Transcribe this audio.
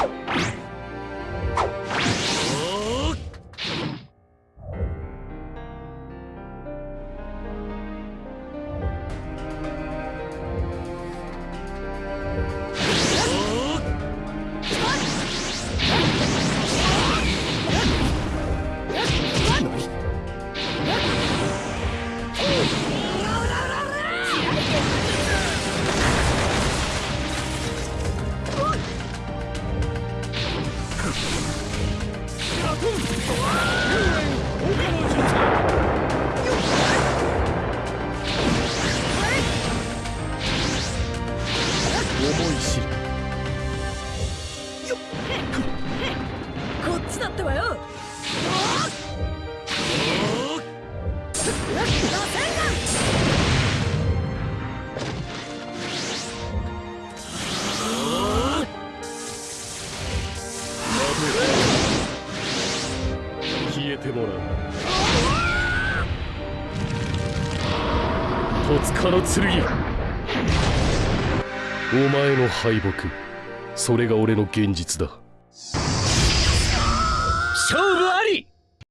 Yeah. 思い知る。こっちだってばよ。消えてもらう。戸塚の剣お前の敗北それが俺の現実だ。勝負あり！